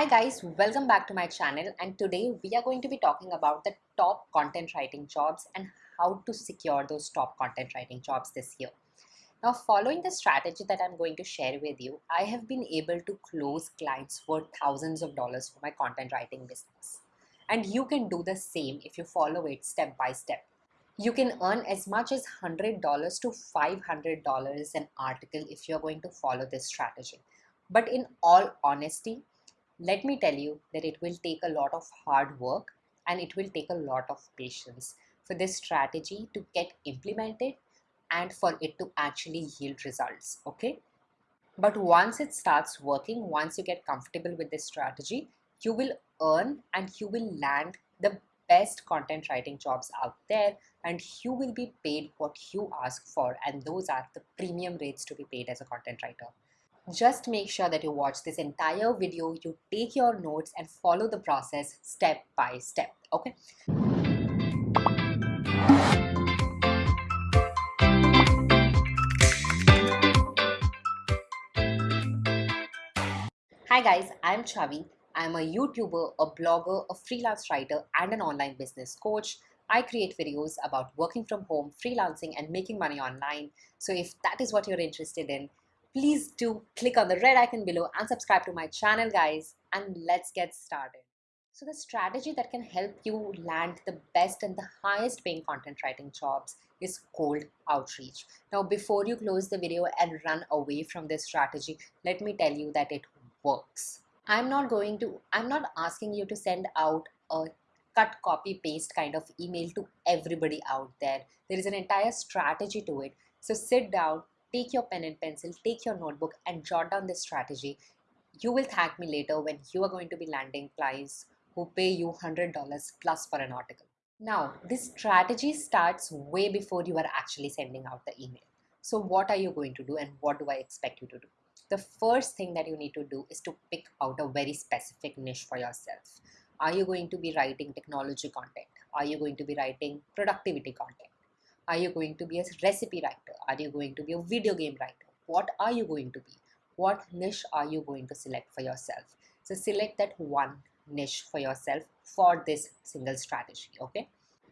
Hi guys, welcome back to my channel and today we are going to be talking about the top content writing jobs and how to secure those top content writing jobs this year. Now following the strategy that I'm going to share with you, I have been able to close clients worth thousands of dollars for my content writing business. And you can do the same if you follow it step by step. You can earn as much as $100 to $500 an article if you're going to follow this strategy. But in all honesty, let me tell you that it will take a lot of hard work and it will take a lot of patience for this strategy to get implemented and for it to actually yield results okay? But once it starts working once you get comfortable with this strategy you will earn and you will land the best content writing jobs out there and you will be paid what you ask for and those are the premium rates to be paid as a content writer just make sure that you watch this entire video, you take your notes and follow the process step by step, okay? Hi guys, I'm Chavi. I'm a YouTuber, a blogger, a freelance writer, and an online business coach. I create videos about working from home, freelancing, and making money online. So if that is what you're interested in, please do click on the red icon below and subscribe to my channel guys and let's get started. So the strategy that can help you land the best and the highest paying content writing jobs is cold outreach. Now before you close the video and run away from this strategy, let me tell you that it works. I'm not going to, I'm not asking you to send out a cut copy paste kind of email to everybody out there. There is an entire strategy to it. So sit down, take your pen and pencil, take your notebook and jot down this strategy. You will thank me later when you are going to be landing clients who pay you $100 plus for an article. Now, this strategy starts way before you are actually sending out the email. So what are you going to do and what do I expect you to do? The first thing that you need to do is to pick out a very specific niche for yourself. Are you going to be writing technology content? Are you going to be writing productivity content? Are you going to be a recipe writer? Are you going to be a video game writer? What are you going to be? What niche are you going to select for yourself? So select that one niche for yourself for this single strategy, okay?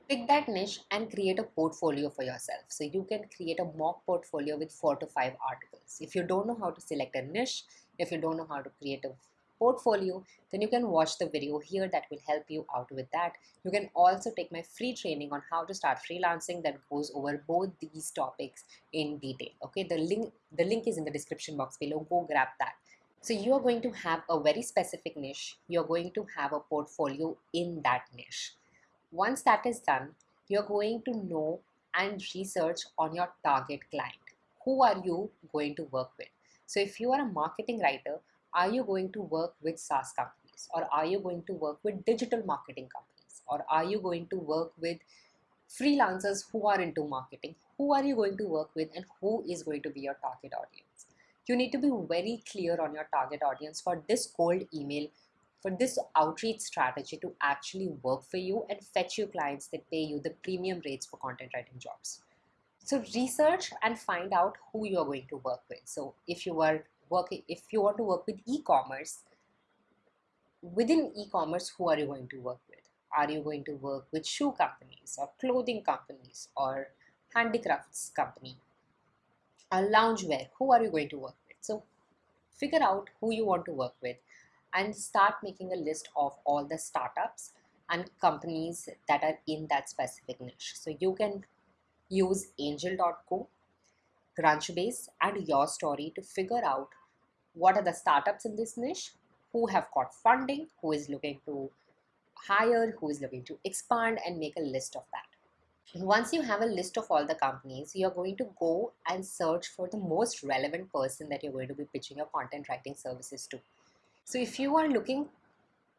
Pick that niche and create a portfolio for yourself. So you can create a mock portfolio with four to five articles. If you don't know how to select a niche, if you don't know how to create a portfolio, then you can watch the video here that will help you out with that. You can also take my free training on how to start freelancing that goes over both these topics in detail. Okay, the link, the link is in the description box below. Go grab that. So you are going to have a very specific niche. You're going to have a portfolio in that niche. Once that is done, you're going to know and research on your target client. Who are you going to work with? So if you are a marketing writer, are you going to work with SaaS companies or are you going to work with digital marketing companies or are you going to work with freelancers who are into marketing? Who are you going to work with and who is going to be your target audience? You need to be very clear on your target audience for this cold email, for this outreach strategy to actually work for you and fetch you clients that pay you the premium rates for content writing jobs. So research and find out who you're going to work with. So if you are working if you want to work with e-commerce within e-commerce who are you going to work with? Are you going to work with shoe companies or clothing companies or handicrafts company or loungewear? Who are you going to work with? So figure out who you want to work with and start making a list of all the startups and companies that are in that specific niche. So you can use angel.co Crunchbase and YourStory to figure out what are the startups in this niche, who have got funding, who is looking to hire, who is looking to expand and make a list of that. Once you have a list of all the companies, you're going to go and search for the most relevant person that you're going to be pitching your content writing services to. So if you are looking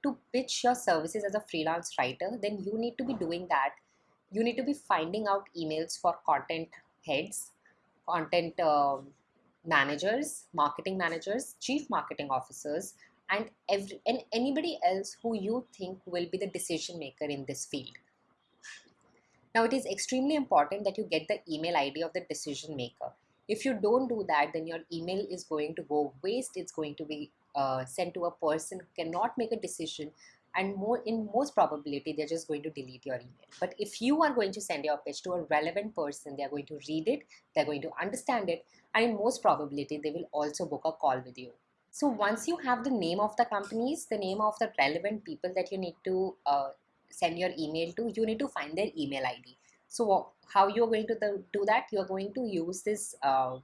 to pitch your services as a freelance writer, then you need to be doing that. You need to be finding out emails for content heads, content um, managers, marketing managers, chief marketing officers, and every and anybody else who you think will be the decision maker in this field. Now it is extremely important that you get the email ID of the decision maker. If you don't do that, then your email is going to go waste. It's going to be uh, sent to a person who cannot make a decision and more in most probability they're just going to delete your email. But if you are going to send your pitch to a relevant person they're going to read it they're going to understand it and in most probability they will also book a call with you. So once you have the name of the companies the name of the relevant people that you need to uh, send your email to you need to find their email id so how you're going to do that? You're going to use this uh,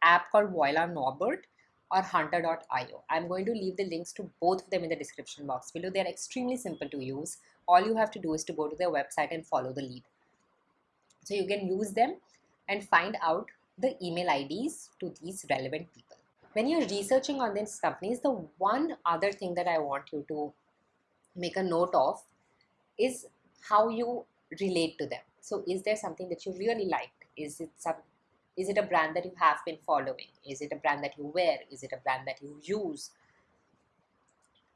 app called Voila Norbert or hunter.io. I'm going to leave the links to both of them in the description box below. They're extremely simple to use. All you have to do is to go to their website and follow the lead. So you can use them and find out the email IDs to these relevant people. When you're researching on these companies, the one other thing that I want you to make a note of is how you relate to them. So is there something that you really liked? Is it some is it a brand that you have been following? Is it a brand that you wear? Is it a brand that you use?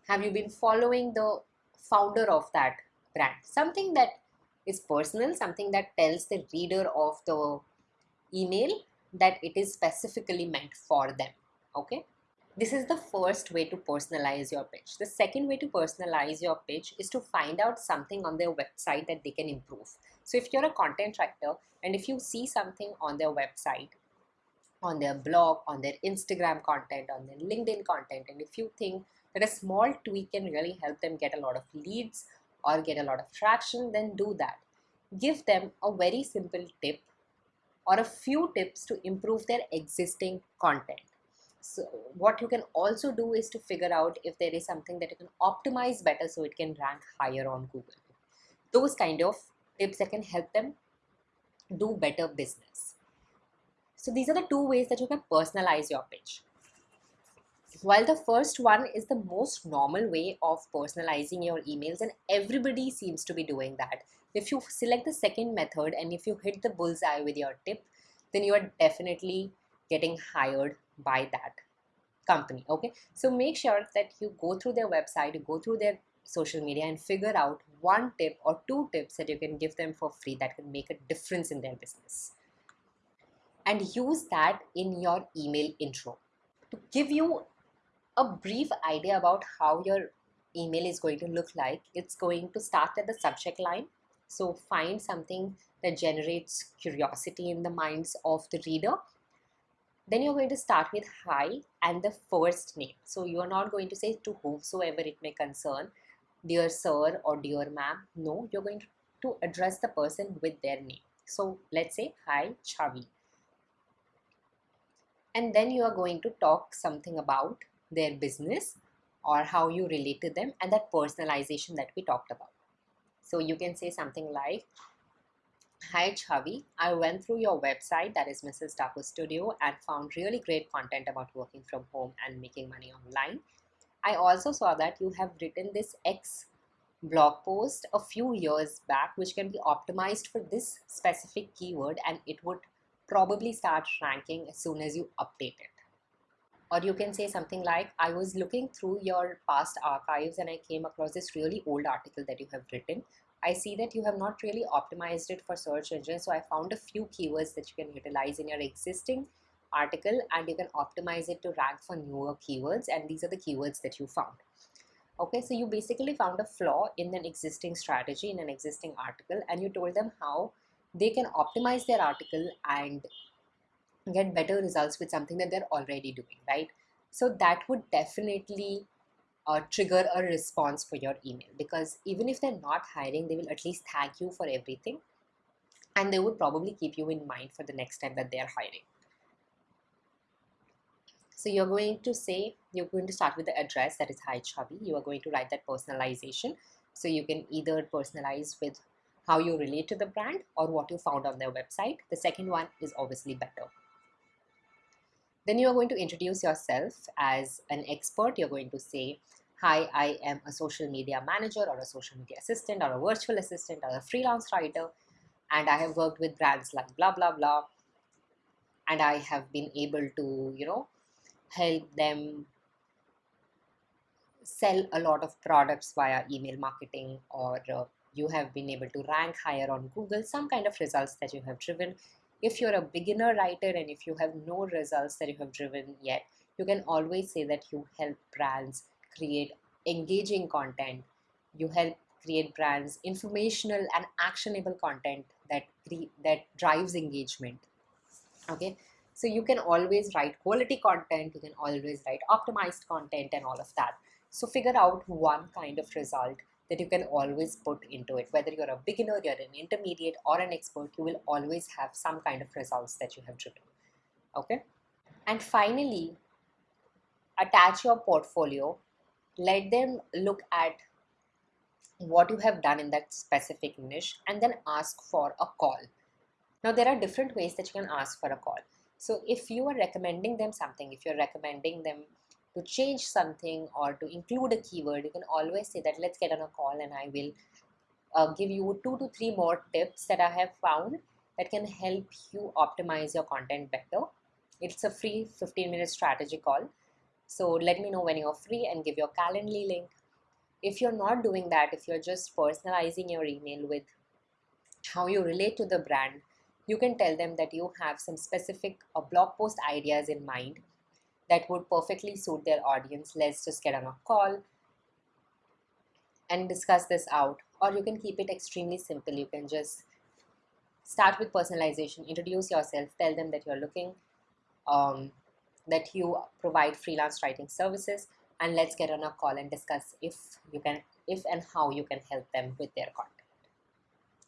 Have you been following the founder of that brand? Something that is personal, something that tells the reader of the email that it is specifically meant for them. Okay. This is the first way to personalize your pitch. The second way to personalize your pitch is to find out something on their website that they can improve. So if you're a content writer and if you see something on their website, on their blog, on their Instagram content, on their LinkedIn content, and if you think that a small tweak can really help them get a lot of leads or get a lot of traction, then do that. Give them a very simple tip or a few tips to improve their existing content so what you can also do is to figure out if there is something that you can optimize better so it can rank higher on Google. Those kind of tips that can help them do better business. So these are the two ways that you can personalize your pitch. While the first one is the most normal way of personalizing your emails and everybody seems to be doing that. If you select the second method and if you hit the bullseye with your tip, then you are definitely getting hired by that company okay so make sure that you go through their website you go through their social media and figure out one tip or two tips that you can give them for free that can make a difference in their business. And use that in your email intro to give you a brief idea about how your email is going to look like. It's going to start at the subject line. So find something that generates curiosity in the minds of the reader. Then you're going to start with hi and the first name. So you're not going to say to whomsoever it may concern, dear sir or dear ma'am. No, you're going to address the person with their name. So let's say hi Chavi. And then you are going to talk something about their business or how you relate to them and that personalization that we talked about. So you can say something like, Hi Chavi, I went through your website that is Mrs. Taco Studio and found really great content about working from home and making money online. I also saw that you have written this X blog post a few years back which can be optimized for this specific keyword and it would probably start ranking as soon as you update it. Or you can say something like, I was looking through your past archives and I came across this really old article that you have written I see that you have not really optimized it for search engines, So I found a few keywords that you can utilize in your existing article and you can optimize it to rank for newer keywords. And these are the keywords that you found. Okay, so you basically found a flaw in an existing strategy in an existing article and you told them how they can optimize their article and get better results with something that they're already doing, right? So that would definitely uh, trigger a response for your email because even if they're not hiring they will at least thank you for everything and they would probably keep you in mind for the next time that they are hiring so you're going to say you're going to start with the address that is hi chavi you are going to write that personalization so you can either personalize with how you relate to the brand or what you found on their website the second one is obviously better then you are going to introduce yourself as an expert. You're going to say, hi, I am a social media manager or a social media assistant or a virtual assistant or a freelance writer. And I have worked with brands like blah, blah, blah. And I have been able to, you know, help them sell a lot of products via email marketing or uh, you have been able to rank higher on Google, some kind of results that you have driven. If you're a beginner writer and if you have no results that you have driven yet, you can always say that you help brands create engaging content. You help create brands informational and actionable content that that drives engagement. Okay so you can always write quality content you can always write optimized content and all of that. So figure out one kind of result that you can always put into it. Whether you're a beginner you're an intermediate or an expert you will always have some kind of results that you have driven okay? And finally attach your portfolio. Let them look at what you have done in that specific niche and then ask for a call. Now there are different ways that you can ask for a call so if you are recommending them something if you're recommending them to change something or to include a keyword you can always say that let's get on a call and i will uh, give you two to three more tips that i have found that can help you optimize your content better. It's a free 15 minute strategy call. So let me know when you're free and give your calendly link. If you're not doing that if you're just personalizing your email with how you relate to the brand you can tell them that you have some specific uh, blog post ideas in mind that would perfectly suit their audience. Let's just get on a call and discuss this out. Or you can keep it extremely simple. You can just start with personalization. Introduce yourself. Tell them that you're looking um, that you provide freelance writing services. And let's get on a call and discuss if you can if and how you can help them with their content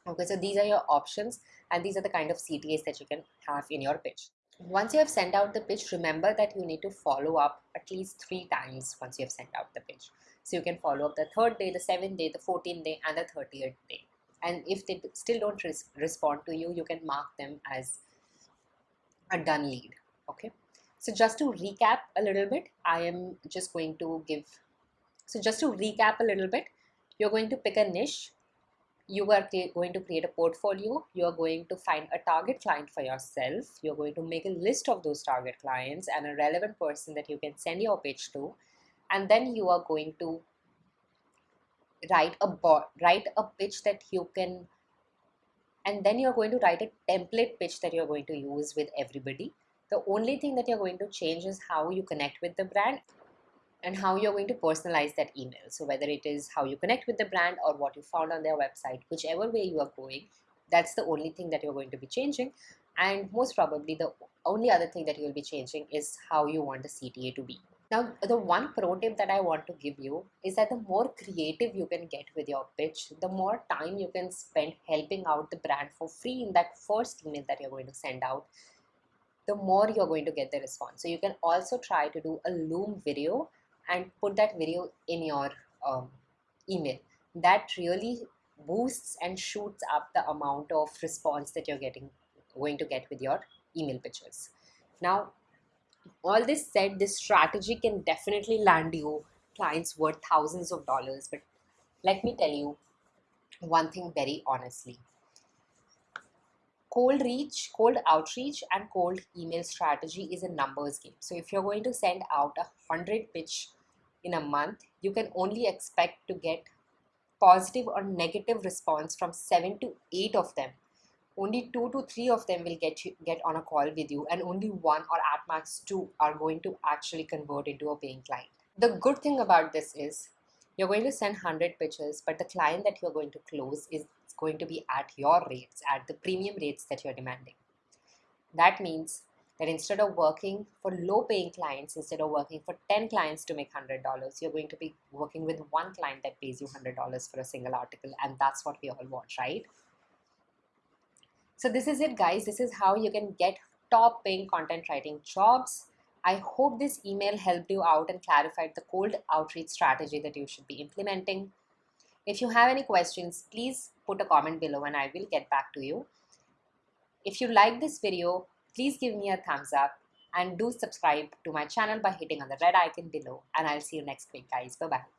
okay so these are your options and these are the kind of ctas that you can have in your pitch. Once you have sent out the pitch remember that you need to follow up at least three times once you have sent out the pitch. So you can follow up the third day the seventh day the 14th day and the 30th day. And if they still don't res respond to you you can mark them as a done lead okay? So just to recap a little bit, I am just going to give, so just to recap a little bit, you're going to pick a niche, you are going to create a portfolio, you're going to find a target client for yourself, you're going to make a list of those target clients and a relevant person that you can send your pitch to, and then you are going to write a write a pitch that you can and then you're going to write a template pitch that you're going to use with everybody. The only thing that you're going to change is how you connect with the brand and how you're going to personalize that email. So whether it is how you connect with the brand or what you found on their website, whichever way you are going, that's the only thing that you're going to be changing. And most probably the only other thing that you will be changing is how you want the CTA to be. Now, the one pro tip that I want to give you is that the more creative you can get with your pitch, the more time you can spend helping out the brand for free in that first email that you're going to send out the more you're going to get the response. So you can also try to do a Loom video and put that video in your um, email. That really boosts and shoots up the amount of response that you're getting going to get with your email pitches. Now, all this said, this strategy can definitely land you clients worth thousands of dollars. But let me tell you one thing very honestly cold reach, cold outreach, and cold email strategy is a numbers game. So if you're going to send out a hundred pitch in a month, you can only expect to get positive or negative response from seven to eight of them. Only two to three of them will get you, get on a call with you, and only one or at max two are going to actually convert into a paying client. The good thing about this is you're going to send 100 pitches, but the client that you're going to close is going to be at your rates, at the premium rates that you're demanding. That means that instead of working for low paying clients, instead of working for 10 clients to make $100, you're going to be working with one client that pays you $100 for a single article. And that's what we all want, right? So this is it guys. This is how you can get top paying content writing jobs. I hope this email helped you out and clarified the cold outreach strategy that you should be implementing. If you have any questions, please put a comment below and I will get back to you. If you like this video, please give me a thumbs up and do subscribe to my channel by hitting on the red icon below and I'll see you next week guys. Bye bye.